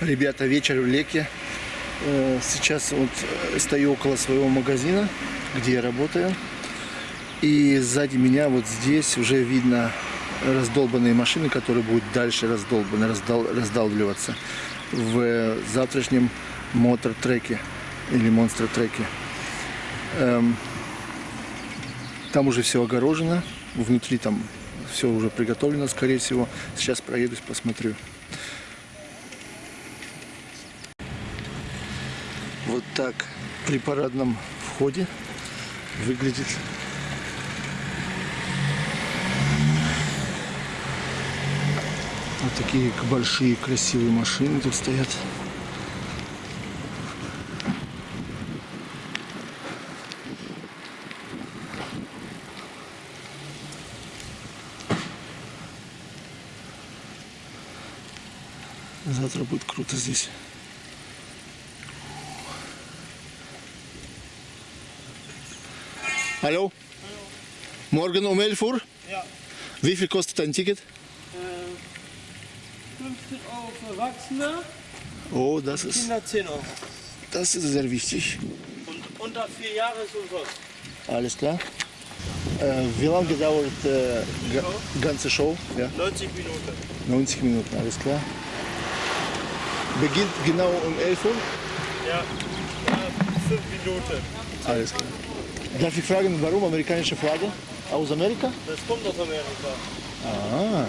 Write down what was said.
Ребята, вечер в Леке. Э, Сейчас вот э, стою около своего магазина, где я работаю. И сзади меня вот здесь уже видно раздолбанные машины, которые будут дальше раздолбаны, раздал, раздалбливаться в э, завтрашнем мотор-треке или монстр-треке. Эм, там уже все огорожено, внутри там все уже приготовлено, скорее всего. Сейчас проедусь, посмотрю. Вот так при парадном входе выглядит вот такие большие красивые машины тут стоят. Завтра будет круто здесь. Hallo? Morgen um 11 Uhr? Ja, Wie viel kostet ein Ticket? äh, 15 Euro für Erwachsene, Oh, das ist, Kinder 10 Euro. das ist sehr wichtig. Und unter 4 Jahre ist umsonst. Alles klar. Äh, wie lange dauert äh, ga, ganze Show? Ja, 90 Minuten. 90 Minuten, alles klar. Beginnt genau um 11 Uhr? Ja, äh, 5 Minuten. Alles klar. Darf ich fragen, warum amerikanische Flagge? Aus Amerika? Das kommt aus Amerika. Ah,